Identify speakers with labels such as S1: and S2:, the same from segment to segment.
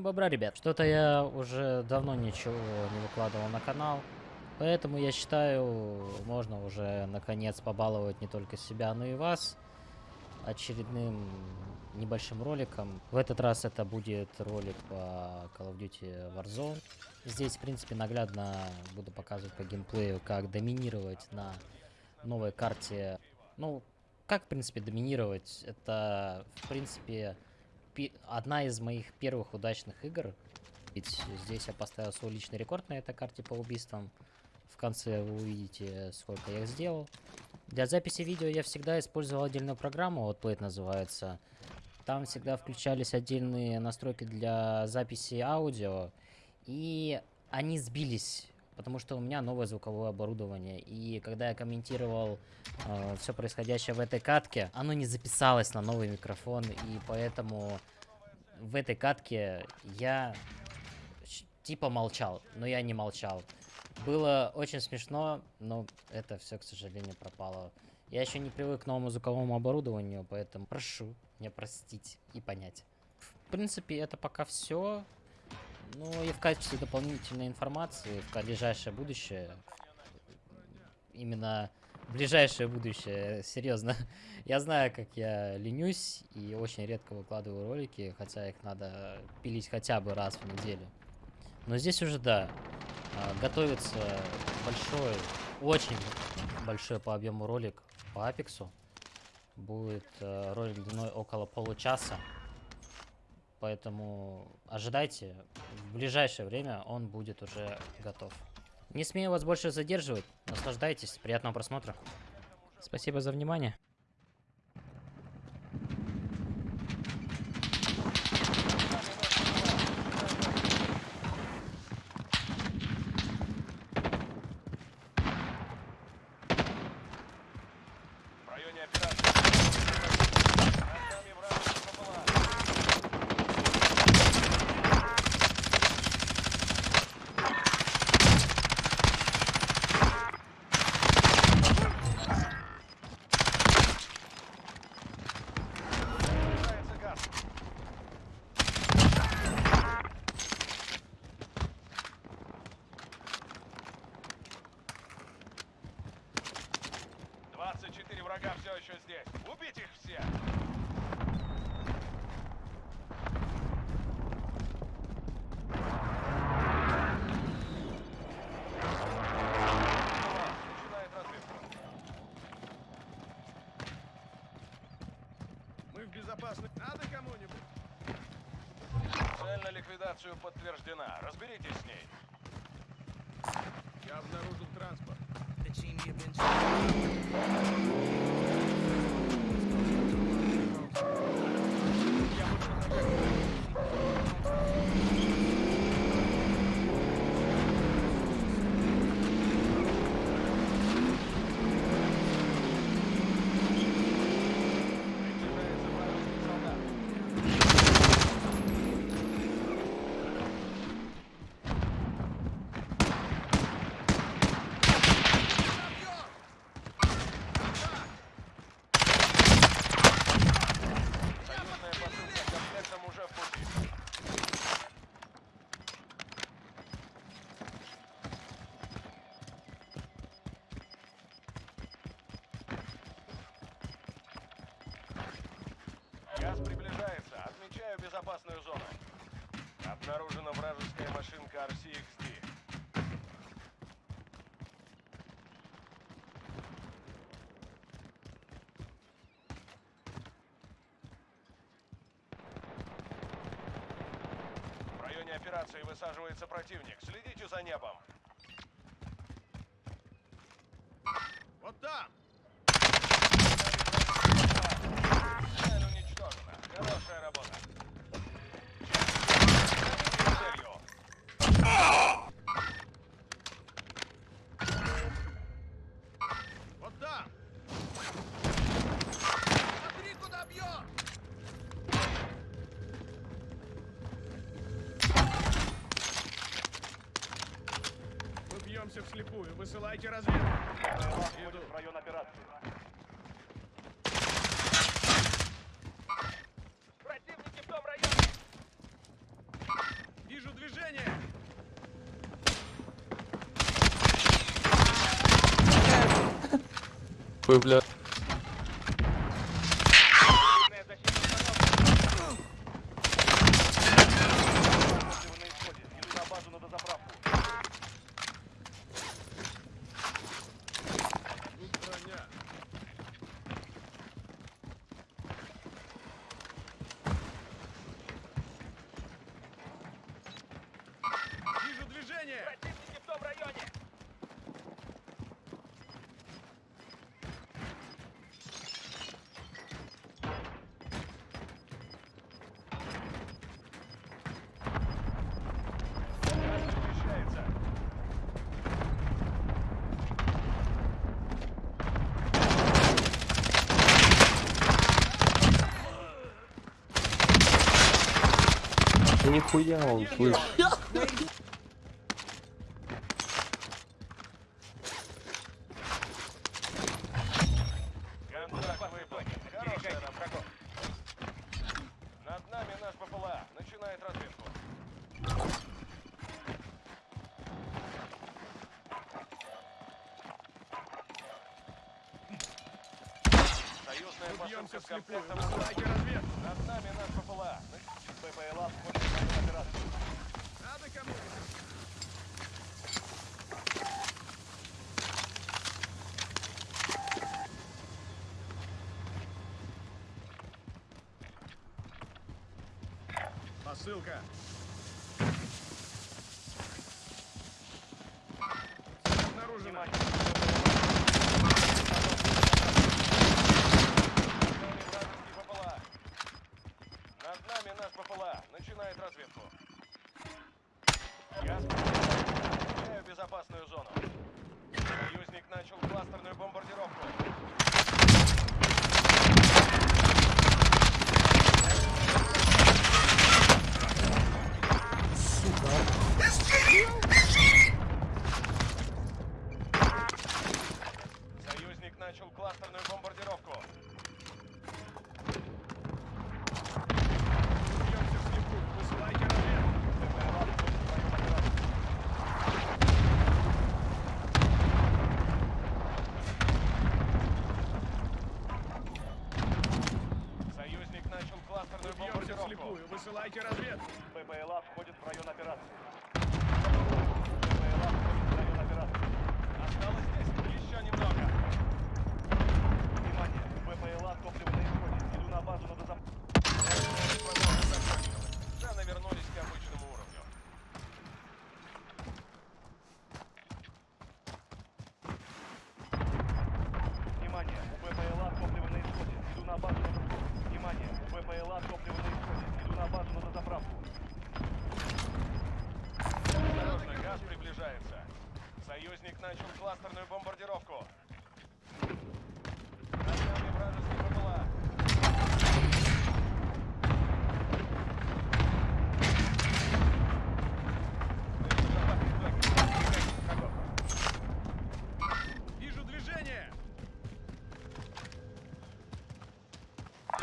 S1: Всем бобра, ребят. Что-то я уже давно ничего не выкладывал на канал. Поэтому я считаю, можно уже наконец побаловать не только себя, но и вас очередным небольшим роликом. В этот раз это будет ролик по Call of Duty Warzone. Здесь, в принципе, наглядно буду показывать по геймплею, как доминировать на новой карте. Ну, как, в принципе, доминировать? Это, в принципе, одна из моих первых удачных игр. Ведь здесь я поставил свой личный рекорд на этой карте по убийствам. В конце вы увидите, сколько я их сделал. Для записи видео я всегда использовал отдельную программу, вот Plate называется. Там всегда включались отдельные настройки для записи аудио. И они сбились, потому что у меня новое звуковое оборудование. И когда я комментировал э, все происходящее в этой катке, оно не записалось на новый микрофон. И поэтому в этой катке я типа молчал, но я не молчал. Было очень смешно, но это все, к сожалению, пропало. Я еще не привык к новому звуковому оборудованию, поэтому прошу меня простить и понять. В принципе, это пока все. Ну и в качестве дополнительной информации в ближайшее будущее, именно ближайшее будущее, серьезно. Я знаю, как я ленюсь и очень редко выкладываю ролики, хотя их надо пилить хотя бы раз в неделю. Но здесь уже, да, а, готовится большой, очень большой по объему ролик по Апексу. Будет э, ролик длиной около получаса. Поэтому ожидайте, в ближайшее время он будет уже готов. Не смею вас больше задерживать, наслаждайтесь, приятного просмотра. Спасибо за внимание.
S2: Врага все еще здесь. Убить их всех!
S3: Безопасности. Надо кому-нибудь?
S2: Цель на ликвидацию подтверждена. Разберитесь с ней.
S3: Я обнаружил транспорт.
S2: Безопасную зону. Обнаружена вражеская машинка RCXD. В районе операции высаживается противник. Следите за небом.
S4: pueblo нихуя он,
S2: слышь. Союзная посылка с комплектом...
S3: Враги развед!
S2: Над нами наш ППЛА. Ну, ППЛА типа, входит в операцию. Надо кому-то... Посылка. Обнаружена. Внимание. Противник начал кластерную бомбардировку. Над вражеских БПЛА.
S3: Вижу движение!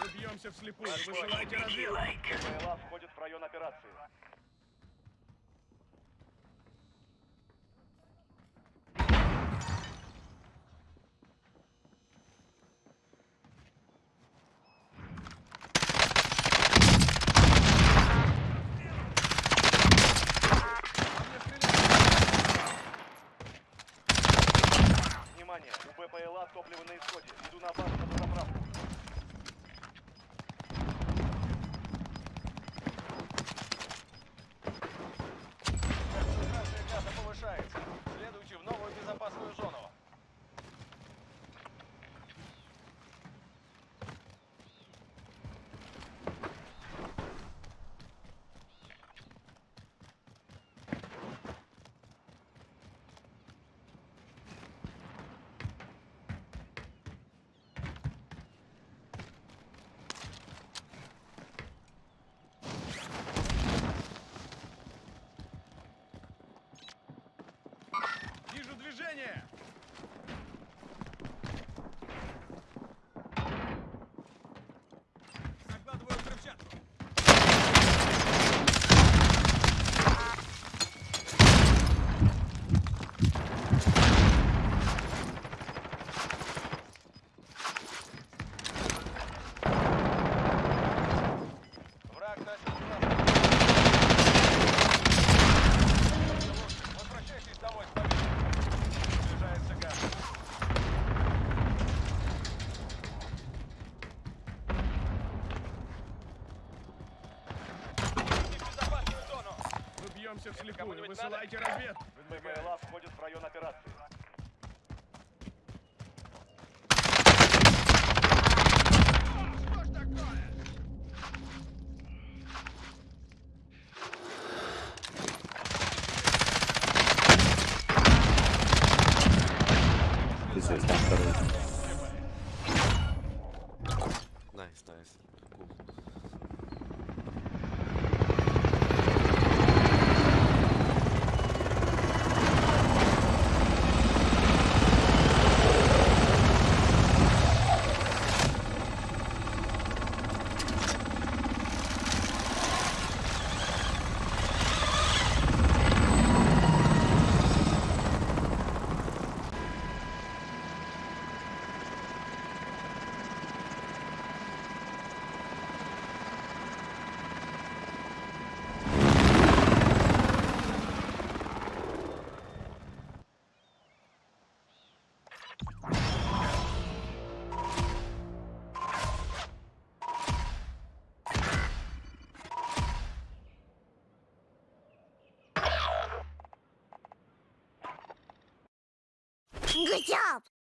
S3: Убьемся вслепую. Вы желаете
S2: разведки? БЛА входит в район операции. Внимание! У БПЛА топливо на исходе. Иду на базу на заправку.
S3: Вижу движение!
S5: Good job!